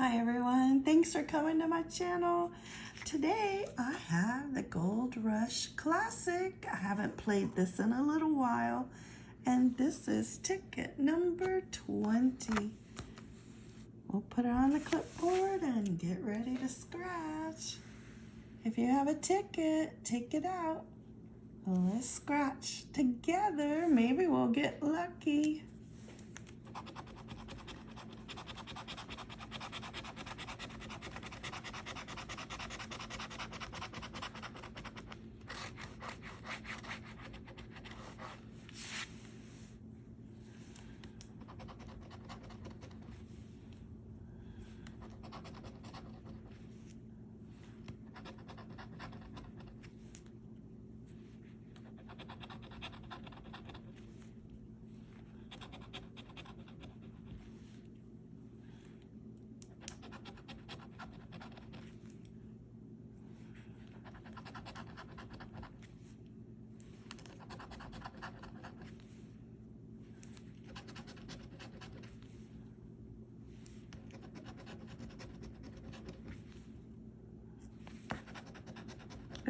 Hi everyone, thanks for coming to my channel. Today I have the Gold Rush Classic. I haven't played this in a little while and this is ticket number 20. We'll put it on the clipboard and get ready to scratch. If you have a ticket, take it out. Let's scratch together. Maybe we'll get lucky.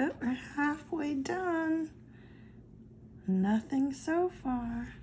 Oh, we're halfway done. Nothing so far.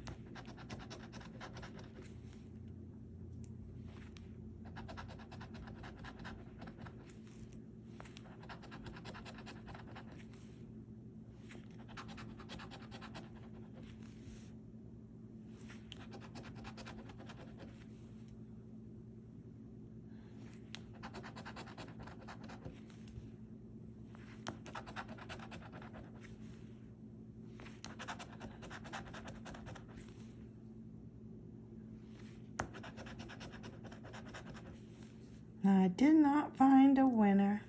I did not find a winner.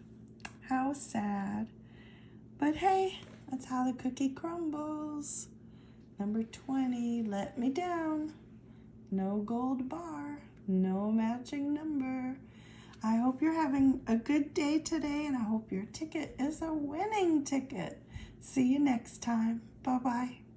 How sad. But hey, that's how the cookie crumbles. Number 20 let me down. No gold bar, no matching number. I hope you're having a good day today and I hope your ticket is a winning ticket. See you next time. Bye-bye.